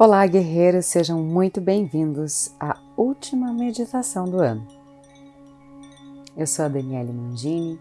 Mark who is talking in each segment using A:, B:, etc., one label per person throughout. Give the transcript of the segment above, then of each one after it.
A: Olá, guerreiros, sejam muito bem-vindos à última meditação do ano. Eu sou a Daniele Mangini,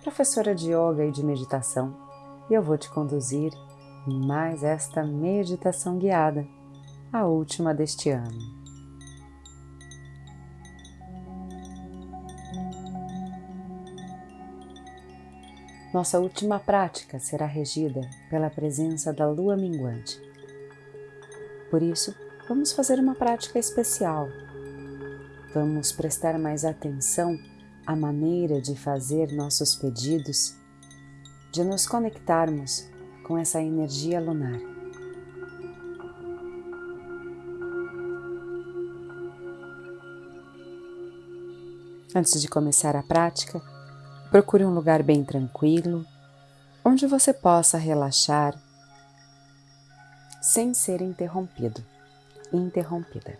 A: professora de yoga e de meditação, e eu vou te conduzir em mais esta meditação guiada, a última deste ano. Nossa última prática será regida pela presença da lua minguante por isso, vamos fazer uma prática especial. Vamos prestar mais atenção à maneira de fazer nossos pedidos, de nos conectarmos com essa energia lunar. Antes de começar a prática, procure um lugar bem tranquilo, onde você possa relaxar sem ser interrompido, interrompida.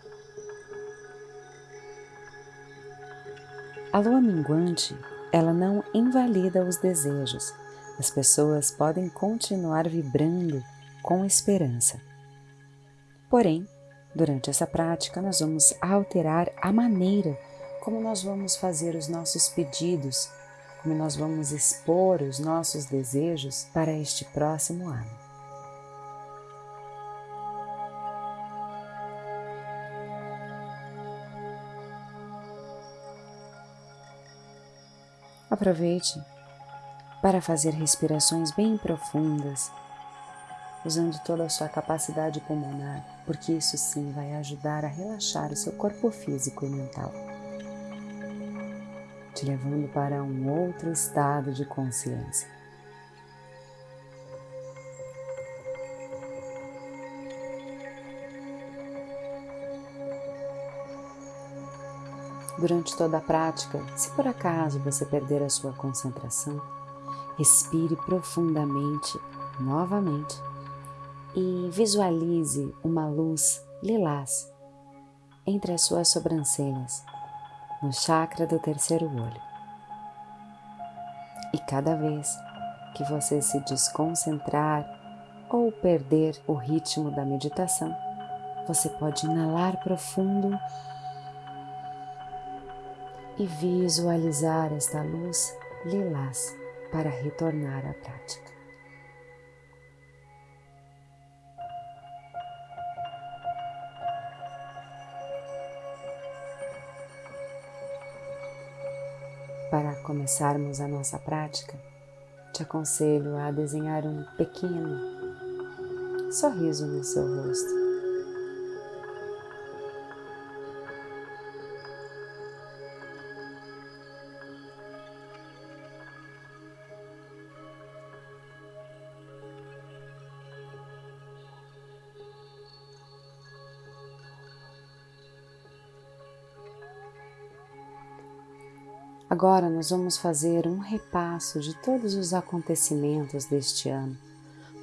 A: A lua minguante, ela não invalida os desejos. As pessoas podem continuar vibrando com esperança. Porém, durante essa prática, nós vamos alterar a maneira como nós vamos fazer os nossos pedidos, como nós vamos expor os nossos desejos para este próximo ano. Aproveite para fazer respirações bem profundas, usando toda a sua capacidade pulmonar, porque isso sim vai ajudar a relaxar o seu corpo físico e mental, te levando para um outro estado de consciência. Durante toda a prática, se por acaso você perder a sua concentração, respire profundamente novamente e visualize uma luz lilás entre as suas sobrancelhas, no chakra do terceiro olho. E cada vez que você se desconcentrar ou perder o ritmo da meditação, você pode inalar profundo e visualizar esta luz lilás para retornar à prática. Para começarmos a nossa prática, te aconselho a desenhar um pequeno sorriso no seu rosto. Agora nós vamos fazer um repasso de todos os acontecimentos deste ano,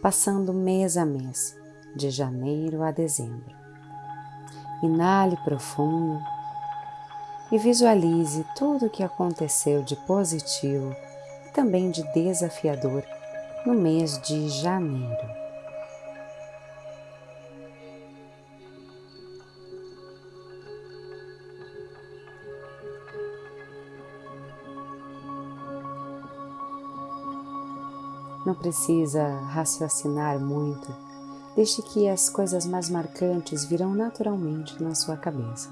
A: passando mês a mês, de janeiro a dezembro. Inale profundo e visualize tudo o que aconteceu de positivo e também de desafiador no mês de janeiro. Não precisa raciocinar muito, deixe que as coisas mais marcantes virão naturalmente na sua cabeça.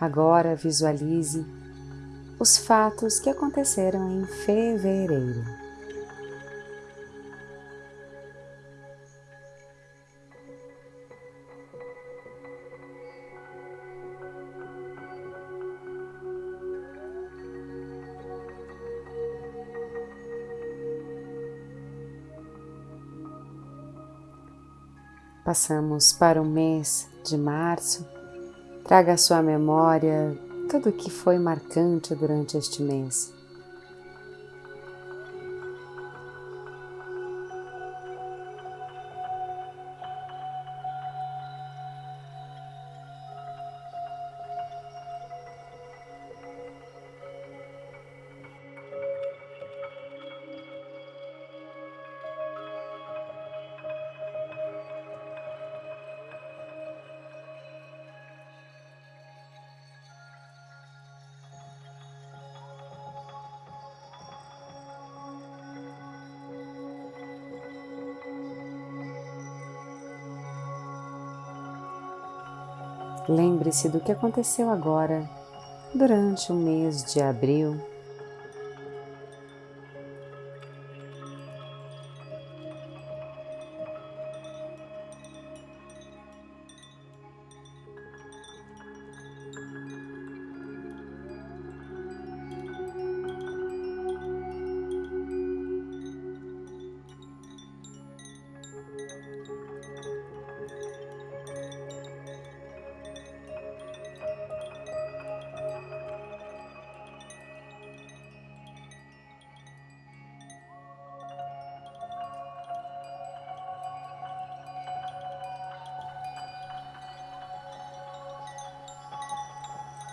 A: Agora visualize os fatos que aconteceram em fevereiro. Passamos para o mês de março. Traga à sua memória tudo o que foi marcante durante este mês. Lembre-se do que aconteceu agora durante o mês de abril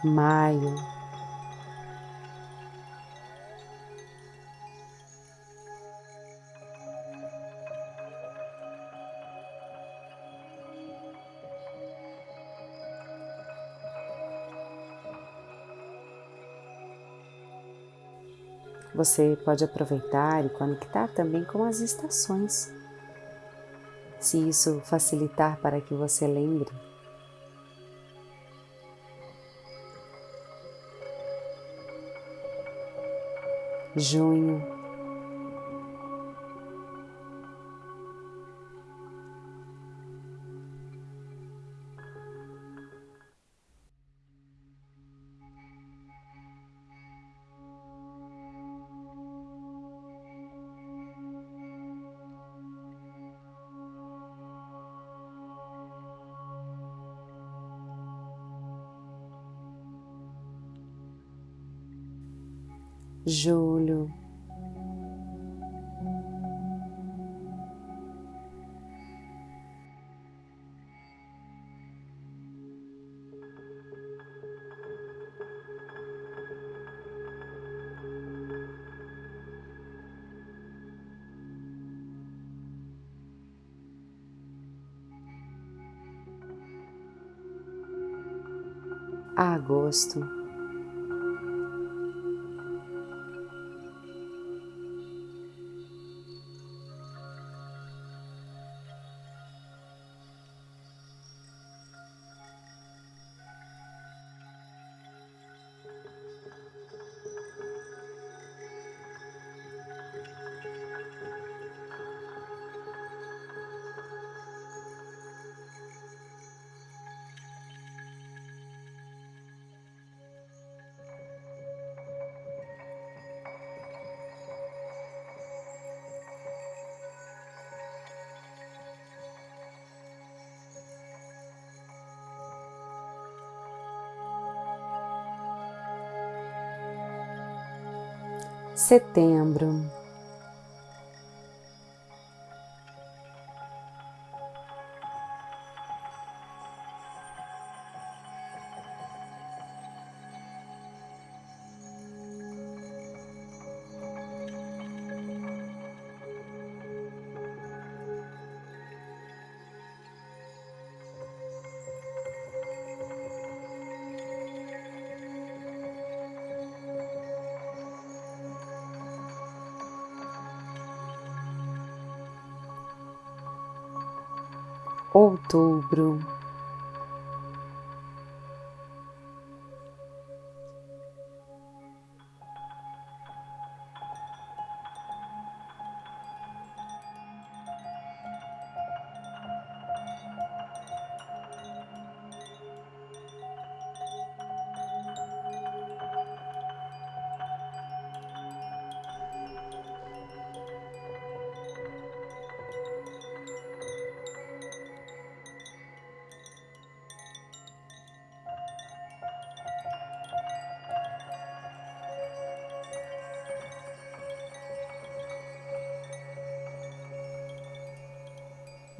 A: maio. Você pode aproveitar e conectar também com as estações. Se isso facilitar para que você lembre junho, julho. agosto. Setembro. Outubro.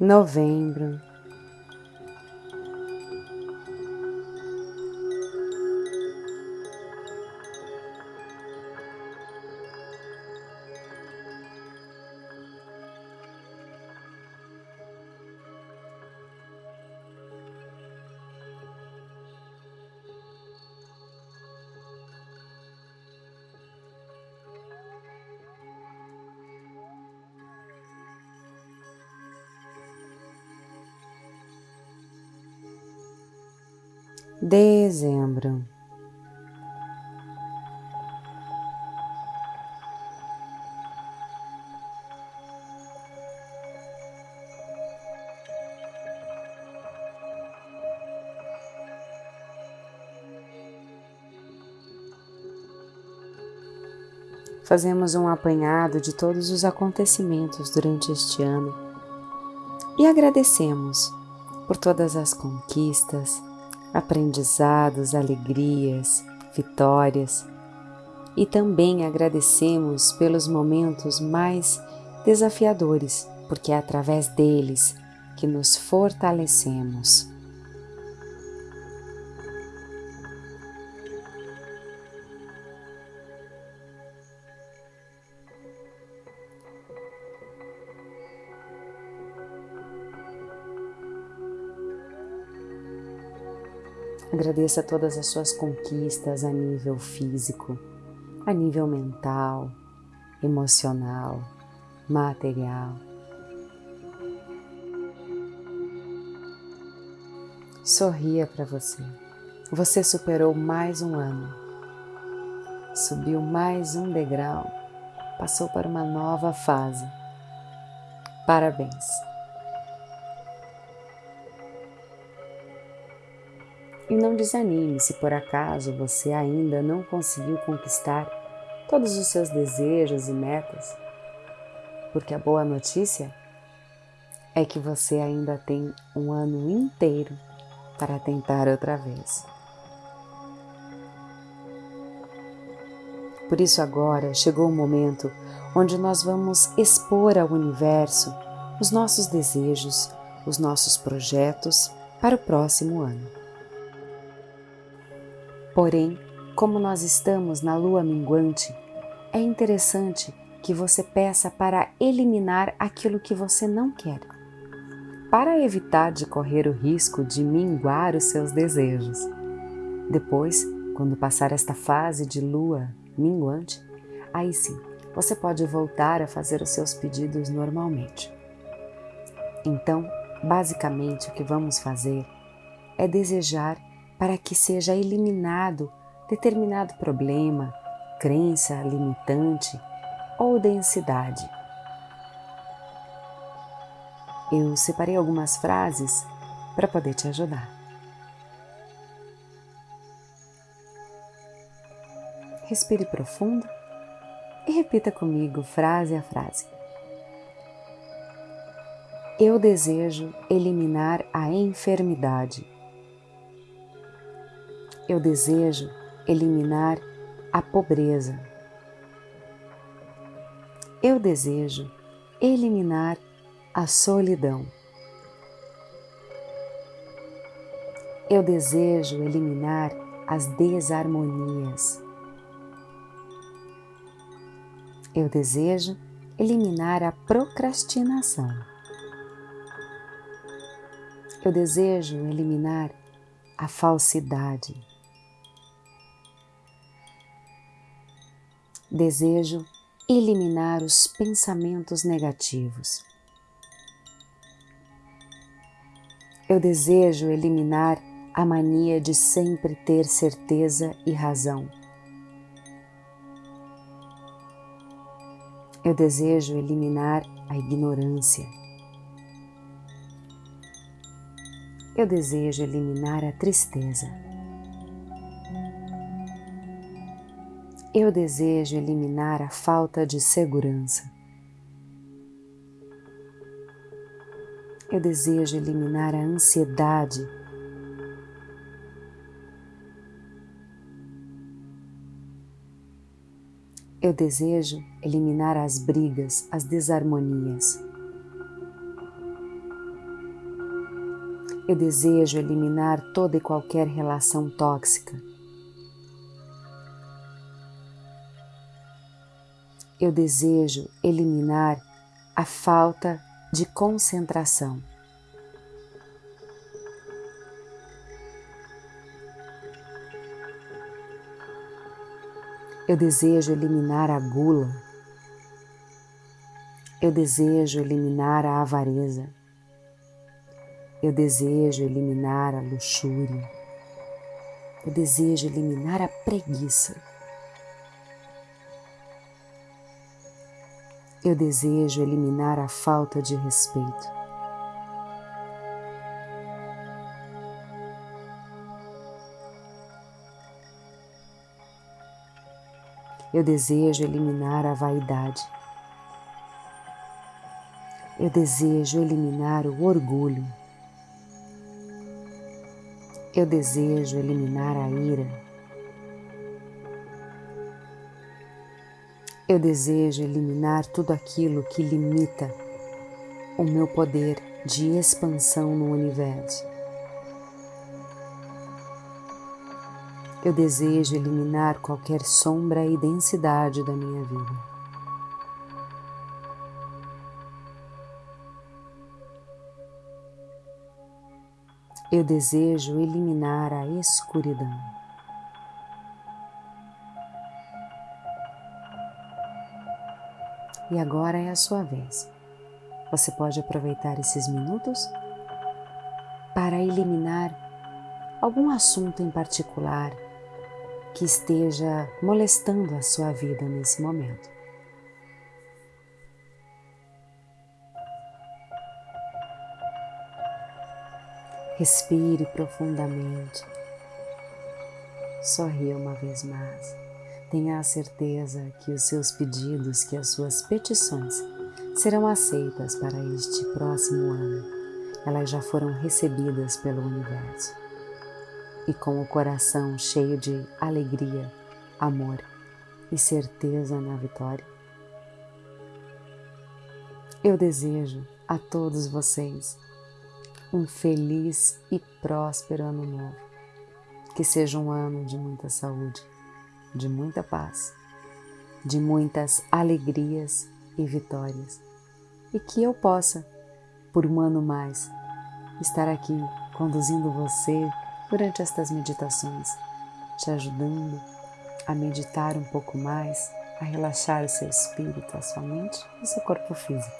A: Novembro. Dezembro. Fazemos um apanhado de todos os acontecimentos durante este ano e agradecemos por todas as conquistas, aprendizados, alegrias, vitórias e também agradecemos pelos momentos mais desafiadores, porque é através deles que nos fortalecemos. Agradeça todas as suas conquistas a nível físico, a nível mental, emocional, material. Sorria para você. Você superou mais um ano, subiu mais um degrau, passou para uma nova fase. Parabéns! E não desanime se por acaso você ainda não conseguiu conquistar todos os seus desejos e metas, porque a boa notícia é que você ainda tem um ano inteiro para tentar outra vez. Por isso, agora chegou o momento onde nós vamos expor ao universo os nossos desejos, os nossos projetos para o próximo ano. Porém, como nós estamos na lua minguante, é interessante que você peça para eliminar aquilo que você não quer, para evitar de correr o risco de minguar os seus desejos. Depois, quando passar esta fase de lua minguante, aí sim você pode voltar a fazer os seus pedidos normalmente. Então, basicamente, o que vamos fazer é desejar para que seja eliminado determinado problema, crença limitante ou densidade. Eu separei algumas frases para poder te ajudar. Respire profundo e repita comigo frase a frase. Eu desejo eliminar a enfermidade eu desejo eliminar a pobreza. Eu desejo eliminar a solidão. Eu desejo eliminar as desarmonias. Eu desejo eliminar a procrastinação. Eu desejo eliminar a falsidade. Desejo eliminar os pensamentos negativos. Eu desejo eliminar a mania de sempre ter certeza e razão. Eu desejo eliminar a ignorância. Eu desejo eliminar a tristeza. Eu desejo eliminar a falta de segurança. Eu desejo eliminar a ansiedade. Eu desejo eliminar as brigas, as desarmonias. Eu desejo eliminar toda e qualquer relação tóxica. Eu desejo eliminar a falta de concentração. Eu desejo eliminar a gula. Eu desejo eliminar a avareza. Eu desejo eliminar a luxúria. Eu desejo eliminar a preguiça. Eu desejo eliminar a falta de respeito. Eu desejo eliminar a vaidade. Eu desejo eliminar o orgulho. Eu desejo eliminar a ira. Eu desejo eliminar tudo aquilo que limita o meu poder de expansão no universo. Eu desejo eliminar qualquer sombra e densidade da minha vida. Eu desejo eliminar a escuridão. E agora é a sua vez. Você pode aproveitar esses minutos para eliminar algum assunto em particular que esteja molestando a sua vida nesse momento. Respire profundamente. Sorria uma vez mais. Tenha a certeza que os seus pedidos, que as suas petições serão aceitas para este próximo ano. Elas já foram recebidas pelo universo e com o coração cheio de alegria, amor e certeza na vitória. Eu desejo a todos vocês um feliz e próspero ano novo. Que seja um ano de muita saúde, de muita paz, de muitas alegrias e vitórias. E que eu possa, por um ano mais, estar aqui conduzindo você durante estas meditações, te ajudando a meditar um pouco mais, a relaxar o seu espírito, a sua mente e o seu corpo físico.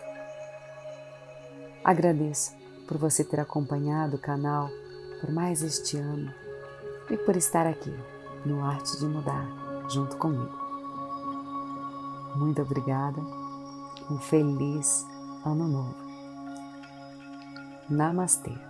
A: Agradeço por você ter acompanhado o canal por mais este ano e por estar aqui no Arte de Mudar junto comigo. Muito obrigada, um feliz ano novo. Namastê.